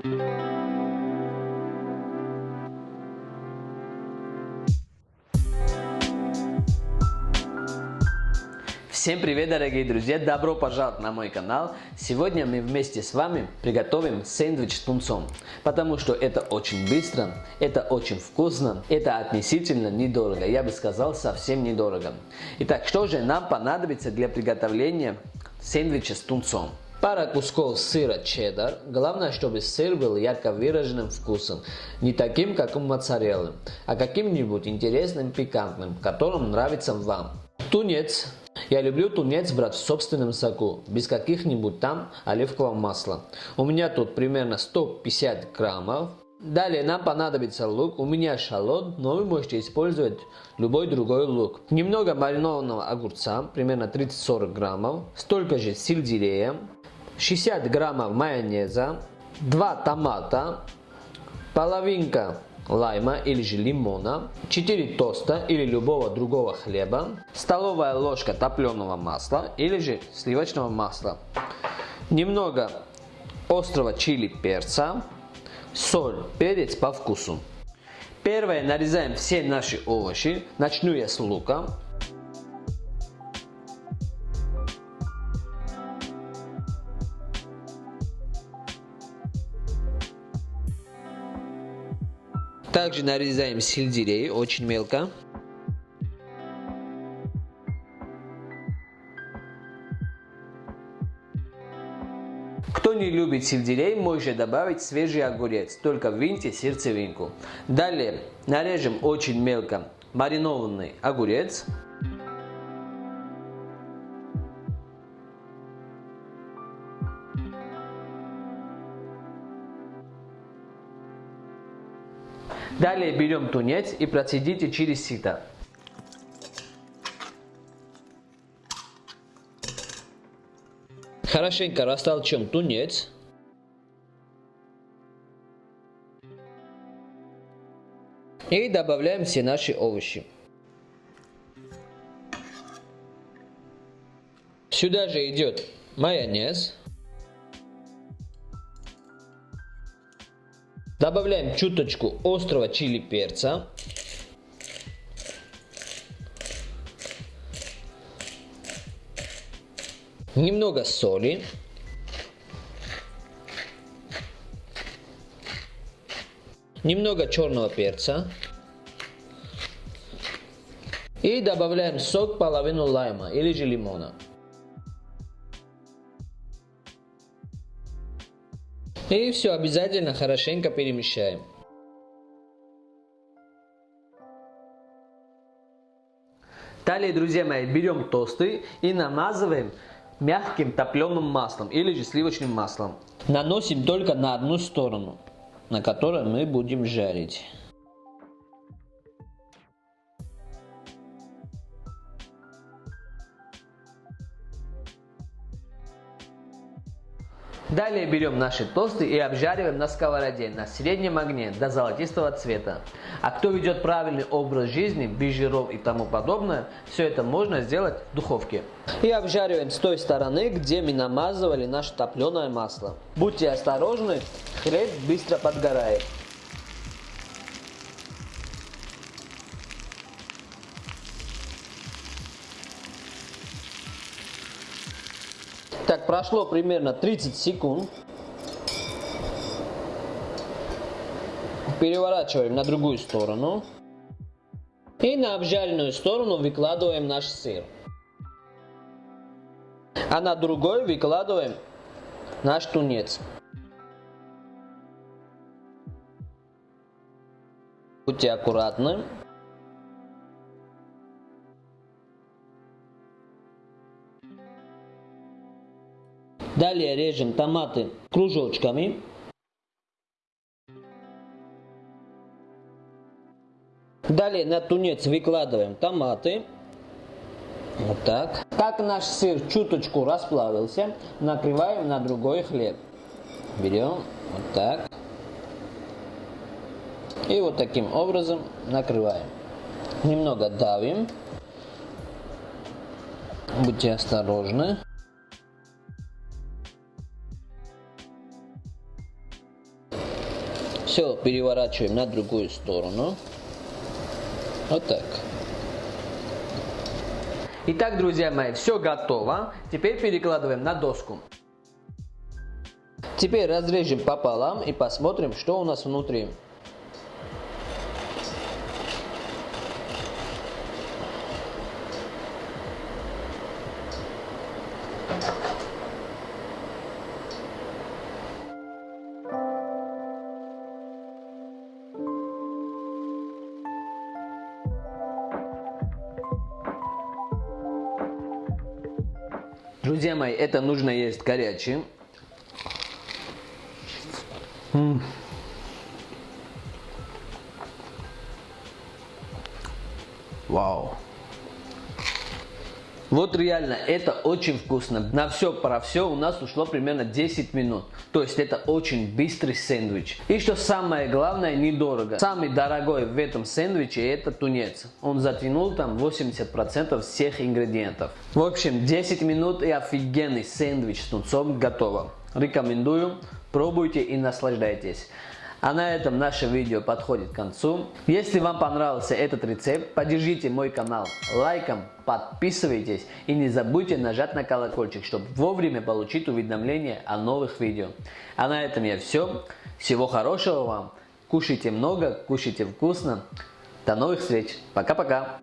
Всем привет, дорогие друзья! Добро пожаловать на мой канал! Сегодня мы вместе с вами приготовим сэндвич с тунцом, потому что это очень быстро, это очень вкусно, это относительно недорого, я бы сказал совсем недорого. Итак, что же нам понадобится для приготовления сэндвича с тунцом? Пара кусков сыра чеддер. Главное, чтобы сыр был ярко выраженным вкусом. Не таким, как у моцареллы, а каким-нибудь интересным, пикантным, которым нравится вам. Тунец я люблю тунец брать в собственном соку, без каких-нибудь там оливкового масла. У меня тут примерно 150 граммов. Далее нам понадобится лук. У меня шалот, но вы можете использовать любой другой лук. Немного маринованного огурца, примерно 30-40 граммов. Столько же сельдерея. 60 граммов майонеза. 2 томата. Половинка лайма или же лимона, 4 тоста или любого другого хлеба, столовая ложка топленого масла или же сливочного масла, немного острого чили перца, соль, перец по вкусу. Первое нарезаем все наши овощи, начну я с лука. Также нарезаем сельдерей очень мелко. Кто не любит сельдерей, может добавить свежий огурец, только виньте сердцевинку. Далее нарежем очень мелко маринованный огурец. Далее берем тунец и процедите через сито. Хорошенько растолчем тунец. И добавляем все наши овощи. Сюда же идет майонез. Добавляем чуточку острого чили перца. Немного соли. Немного черного перца. И добавляем сок половину лайма или же лимона. И все обязательно хорошенько перемещаем. Далее, друзья мои, берем тосты и намазываем мягким топленым маслом или же сливочным маслом. Наносим только на одну сторону, на которой мы будем жарить. Далее берем наши тосты и обжариваем на сковороде на среднем огне до золотистого цвета. А кто ведет правильный образ жизни, без жиров и тому подобное, все это можно сделать в духовке. И обжариваем с той стороны, где мы намазывали наше топленое масло. Будьте осторожны, хлеб быстро подгорает. Прошло примерно 30 секунд. Переворачиваем на другую сторону. И на обжаренную сторону выкладываем наш сыр. А на другой выкладываем наш тунец. Будьте аккуратны. Далее режем томаты кружочками. Далее на тунец выкладываем томаты. Вот так. Как наш сыр чуточку расплавился, накрываем на другой хлеб. Берем вот так. И вот таким образом накрываем. Немного давим. Будьте осторожны. Все переворачиваем на другую сторону. Вот так. Итак, друзья мои, все готово. Теперь перекладываем на доску. Теперь разрежем пополам и посмотрим, что у нас внутри. Друзья мои, это нужно есть горячим. Вау. Вот реально, это очень вкусно. На все про все у нас ушло примерно 10 минут. То есть это очень быстрый сэндвич. И что самое главное, недорого. Самый дорогой в этом сэндвиче это тунец. Он затянул там 80% всех ингредиентов. В общем, 10 минут и офигенный сэндвич с тунцом готово. Рекомендую, пробуйте и наслаждайтесь. А на этом наше видео подходит к концу. Если вам понравился этот рецепт, поддержите мой канал лайком, подписывайтесь и не забудьте нажать на колокольчик, чтобы вовремя получить уведомления о новых видео. А на этом я все. Всего хорошего вам. Кушайте много, кушайте вкусно. До новых встреч. Пока-пока.